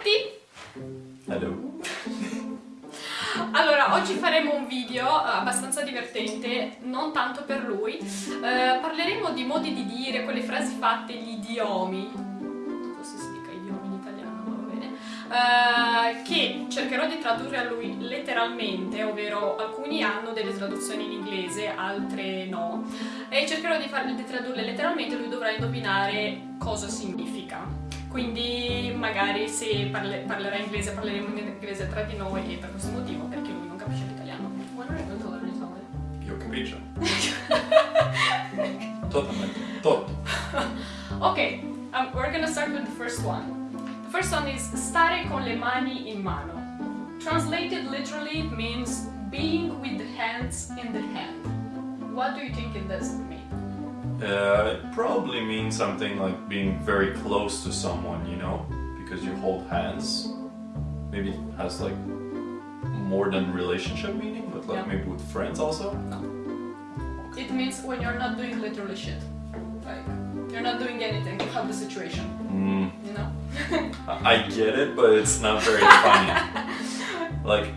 tutti! Hello. Allora, oggi faremo un video eh, abbastanza divertente, non tanto per lui. Eh, parleremo di modi di dire, quelle frasi fatte, gli idiomi. Non so se si dica idiomi in italiano, ma va bene. Eh, che cercherò di tradurre a lui letteralmente, ovvero alcuni hanno delle traduzioni in inglese, altre no. E cercherò di, farle, di tradurle letteralmente, lui dovrà indovinare cosa significa. Quindi magari se parle, parlerà inglese parleremo in inglese tra di noi e per questo motivo, perché lui non capisce l'italiano. What are you going to learn Italian? Io capisco. Totalmente. Tutto. Okay, um, we're gonna start with the first one. The first one is stare con le mani in mano. Translated literally it means being with the hands in the hand. What do you think it does mean? Uh, it probably means something like being very close to someone, you know, because you hold hands. Maybe it has like more than relationship meaning, but like Yeah. maybe with friends also. It means when you're not doing literally shit. Like, you're not doing anything to help the situation, Mm, you know? I I get it, but it's not very funny. like,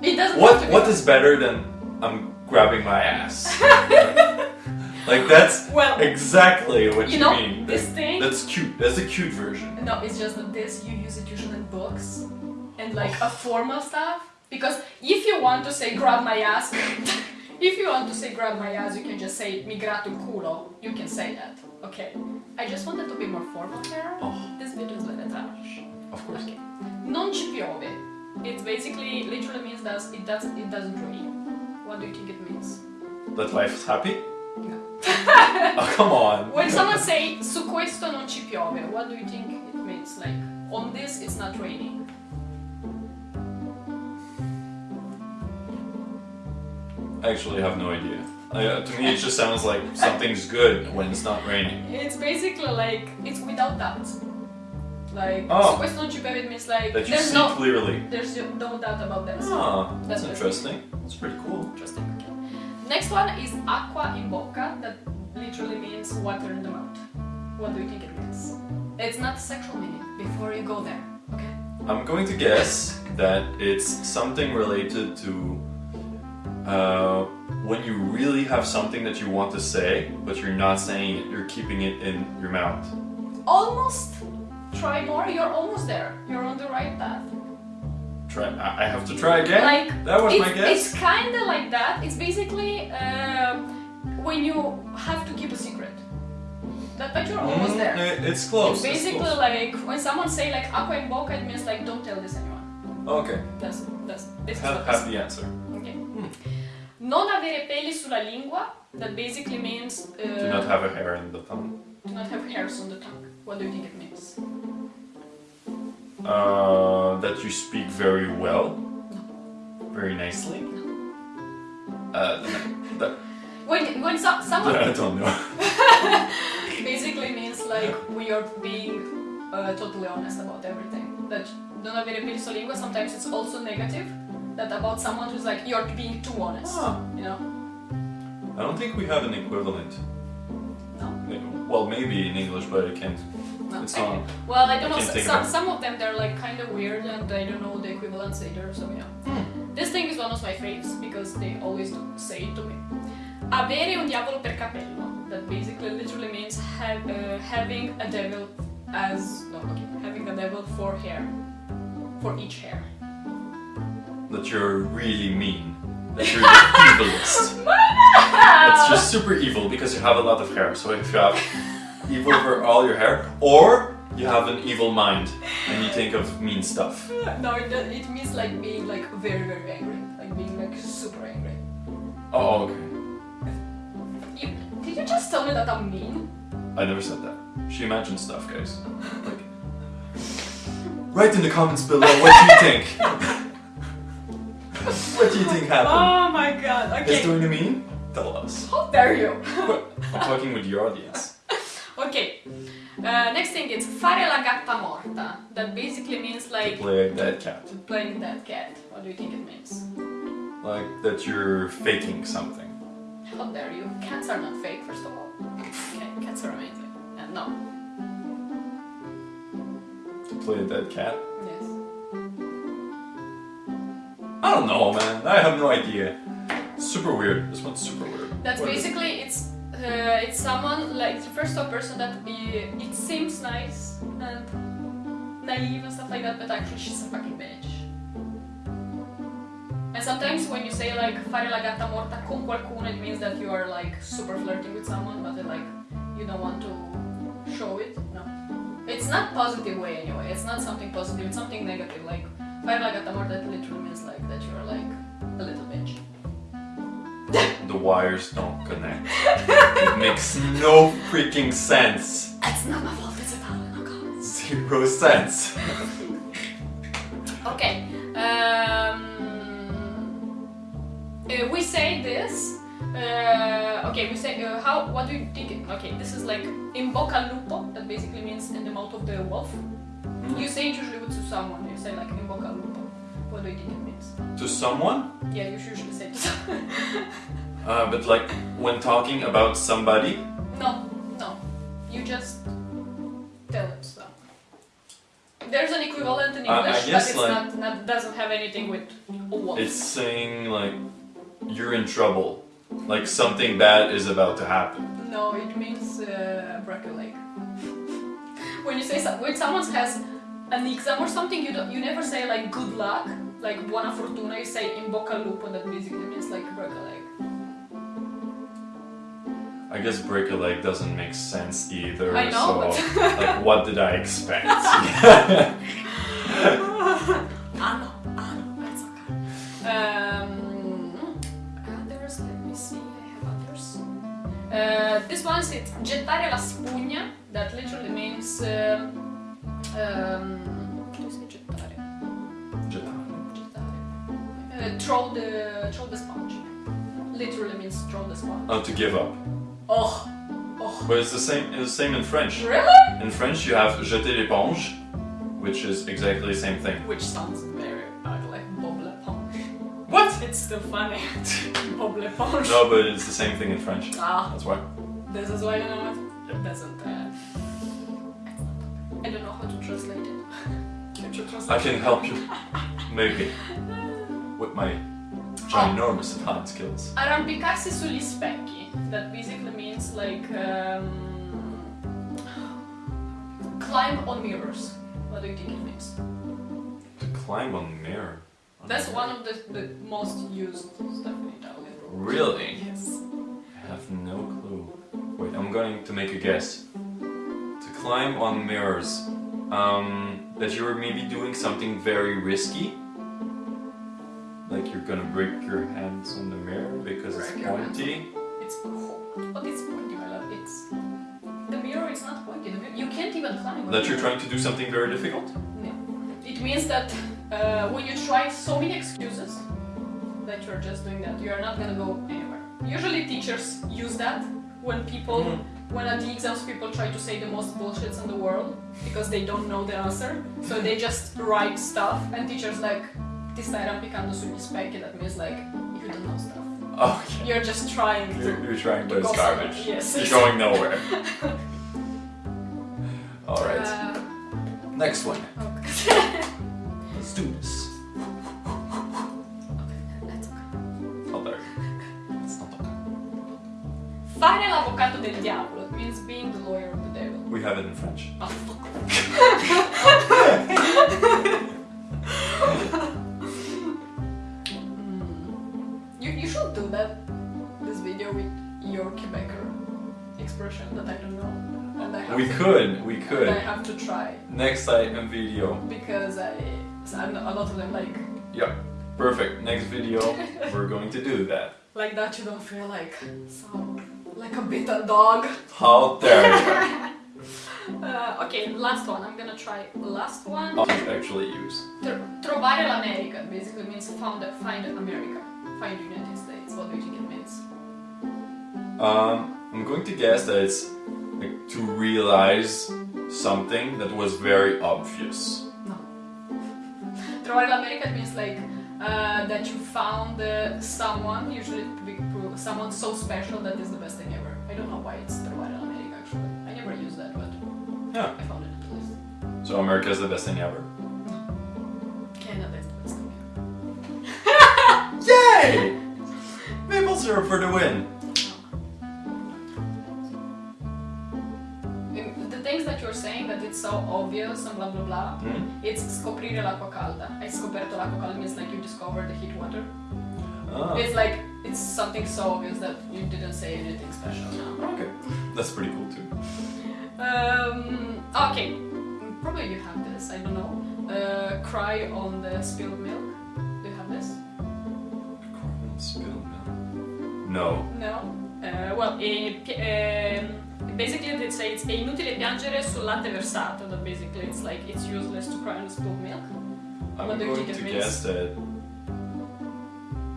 It doesn't what what is better than I'm grabbing my ass? like that's Well, exactly what you you, know, mean. this That- thing- That's cute. That's the cute version. No, it's just that this you use it usually in books and like a oh. formal stuff. Because if you want to say grab my ass, if you want to say grab my ass, you can just say mi gratto il culo. You can say that. Okay. I just wanted to be more formal here. Oh, This video is very trash. of course. Okay. Non ci piove. It basically literally means that it does it doesn't rain. What do you think it means? That life is happy. Oh, come on. When someone say su questo non ci piove, what do you think it means? Like on this it's not raining. I actually have no idea. Uh, to me, it just sounds like something's good when it's not raining. It's basically like it's without doubt. Like Oh. su questo non ci piove it means like That you there's see no clearly. there's no doubt about that. Ah, that's That's interesting. That's pretty cool. Interesting. Next one is acqua in bocca. That literally means water in the mouth. What do you think it means? It's not a sexual meaning. Before you go there, okay? I'm going to guess that it's something related to uh, when you really have something that you want to say, but you're not saying it, you're keeping it in your mouth. Almost. Try more. You're almost there. You're on the right path. Try. I I have to try again. Like that was it's, my guess. It's kind of like that. It's basically uh, when you have to keep a secret. That, but you're almost Mm, there. it- It's close. It's it's basically close. like when someone say like acqua in bocca, it means like don't tell this anyone. Okay. That's that's this is Have, what have the answer. Okay. Non avere peli sulla lingua. That basically means uh, Do not have a hair in the tongue. do not have hairs on the tongue. What do you think it means? Uh, that you speak very well, very nicely. Uh, that, When when so, someone I don't know. basically means like we are being uh, totally honest about everything. That non avere sulla lingua. Sometimes it's also negative. That about someone who's like you're being too honest. Ah. You know? I don't think we have an equivalent. No. Well, maybe in English, but I can't. No. It's Okay. Well, I don't I know. can't s- think Some, of some of them they're like kind of weird, and I don't know the equivalents either. So yeah. This thing is one of my faves because they always say it to me. Avere un diavolo per capello. That basically literally means uh, having a devil as no, okay, having a devil for hair, for each hair. That you're really mean. That you're the evilest. It's just super evil because you have a lot of hair. So if you have evil over all your hair, or you have an evil mind and you think of mean stuff. No, it, it means like being like very very angry, like being like super angry. Oh, okay. You, did you just tell me that I'm mean? I never said that. She imagined stuff, guys. Like, write in the comments below what do you think. what do you think happened? Oh my god. Is Okay. doing the mean? Tell us. How dare you? I'm talking with your audience. Uh, next thing is fare la gatta morta. That basically means like Play a dead cat. playing dead cat. What do you think it means? Like that you're faking something. How dare you? Cats are not fake, first of all. Okay, cats are amazing. And no. play a dead cat? Yes. I don't know, man. I have no idea. Super weird. This one's super weird. That's What basically it's uh, it's someone like it refers to a person that i- it seems nice and naive and stuff like that, but actually she's a fucking bitch. And sometimes when you say like fare la gatta morta con qualcuno, it means that you are like super flirting with someone, but like you don't want to show it. No, it's not positive way anyway. It's not something positive. It's something negative. Like fare la gatta morta it literally means like that you are like wires don't connect. it makes no freaking sense. It's not my fault. It's Italian. Oh god. Zero sense. Okay. Um, uh, we say this. Uh, okay, we say uh, how. What do you think? Okay, this is like in bocca lupo. That basically means in the mouth of the wolf. You say it usually to someone. You say like in bocca lupo. What do you think it means? To someone? Yeah, you usually say it to someone. Uh, but like when talking about somebody, no, no. You just tell it them. There's an equivalent in Uh, I English, guess, but it's like- not, not doesn't have anything with wolf. it's saying like you're in trouble. Like something bad is about to happen. No, it means uh, break a leg. when you say so- when someone has an exam or something, you don't, you never say like good luck, like buona fortuna. You say in bocca al lupo. That basically means like break a leg. I guess break a leg doesn't make sense either. I know, So like what did I expect? ah no, ah no, it's okay. Um, others, let me see. I have others. Uh, this one is it. gettare la spugna. That literally means. Um, um, do you say gettare? Uh, throw the throw the sponge. Literally means throw the sponge. oh, to give up. Oh, oh. But it's the same. It's the same in French. Really? In French, you have jeter l'éponge, which is exactly the same thing. Which sounds very ugly. Bob l'éponge. What? It's still funny. Bob l'éponge. No, but it's the same thing in French. Ah, That's why. this is why you know it. It doesn't. Uh. I don't know how to translate it. Can you translate I can help you, maybe, with my ginormous Italian skills. Arrampicarsi sugli specchi. That basically means like um, climb on mirrors. What do you think it means? To climb on mirror. That's one of the, the most used stuff in Italian. Really? Yes. I have no clue. Wait, I'm going to make a guess. To climb on mirrors. Um, that you're maybe doing something very risky. Like you're gonna break your hands on the mirror because it's Break it's pointy. It's what is pointy, my love? It's the mirror is not pointy. Mirror, you can't even climb. That you're trying to do something very difficult? No. It means that uh, when you try so many excuses that you're just doing that, you are not gonna go anywhere. Usually teachers use that when people, Mm. when at the exams people try to say the most bullshits in the world because they don't know the answer. So they just write stuff and teachers like, ti stai arrampicando sugli specchi, that means like, you don't know stuff. Okay. You're just trying You're, to... you're trying, to but it's somewhere. garbage. Yes. You're going nowhere. Alright. Uh, Next one. okay. Let's do this. That's okay. Oh, there. It's not okay. Fare l'avvocato del diavolo. It means being the lawyer of the devil. We have it in French. Oh, fuck. you, you should do that, this video with your Quebecer expression that I don't know. And I have We to, could, we and I have to try Next item video. because I, I'm, a lot of them like, Yeah, perfect. Next video, we're going to do that. like that you don't feel like so, like a bitten dog. How dare you? Uh, okay, last one. I'm gonna try last one. I'll actually use. Tr- trovare l'America basically means found, find America, States. What do you think it means? Um, I'm going to guess that it's like to realize something that was very obvious. No. Trovare l'America means like uh, that you found uh, someone, usually someone so special that is the best thing ever. I don't know why it's trovare l'America actually. I never use that, but Yeah. I found it at least. So America is the best thing ever. Maple syrup for the win. Mm, The things that you're saying that it's so obvious and blah blah blah, Hmm? it's scoprire l'acqua calda. Hai scoperto l'acqua calda means like you discovered the heat water. Ah, It's like it's something so obvious that you didn't say anything special now. okay. That's pretty cool too. Um, okay, probably you have this. I don't know. Uh, cry on the spilled milk. Do you have this? No. No. Uh, well, e, pi- ehm, basically they say it's è inutile piangere sul latte versato. That basically it's like it's useless to cry on spilled milk. I'm What going to guess means? that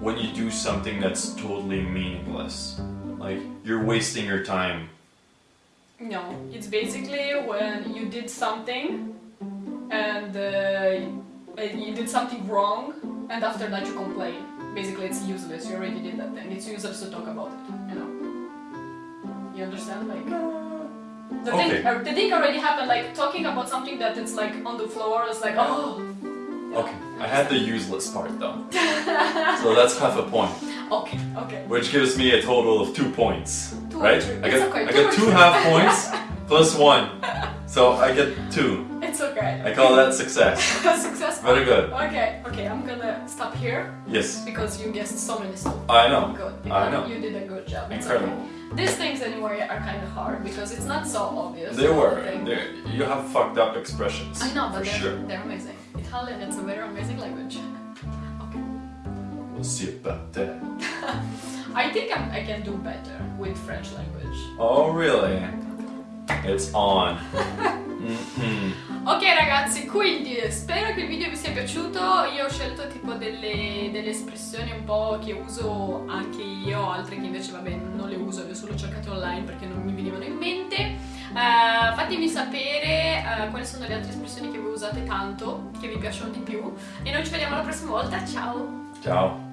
when you do something that's totally meaningless, like you're wasting your time. No, it's basically when you did something and uh, you did something wrong, and after that you complain. Basically, it's useless. You already did that thing. It's useless to talk about it. You know. You understand? Like the Okay. thing. Uh, the thing already happened. Like talking about something that it's like on the floor. is like oh. Okay, I had the useless part though. so that's half a point, Okay. Okay. which gives me a total of two points. Two right? I got okay, I got two half points plus one. So I get two. I call that success. Success. Very good. Okay. Okay. I'm gonna stop here Yes. because you guessed so many stuff. I know. Good. I know. You did a good job. It's Incredible. okay. These things anyway are kind of hard because it's not so obvious. They were. You have fucked up expressions. I know, for but they're, sure. they're amazing. Italian, it's a very amazing language. Okay. We'll see about that. I think I'm, I can do better with French language. Oh really? It's on. Mhm. Ok ragazzi, quindi spero che il video vi sia piaciuto. Io ho scelto tipo delle, delle espressioni un po' che uso anche io, altre che invece vabbè non le uso, le ho solo cercate online perché non mi venivano in mente. Eh, fatemi sapere eh, quali sono le altre espressioni che voi usate tanto, che vi piacciono di più. E noi ci vediamo la prossima volta. Ciao! Ciao.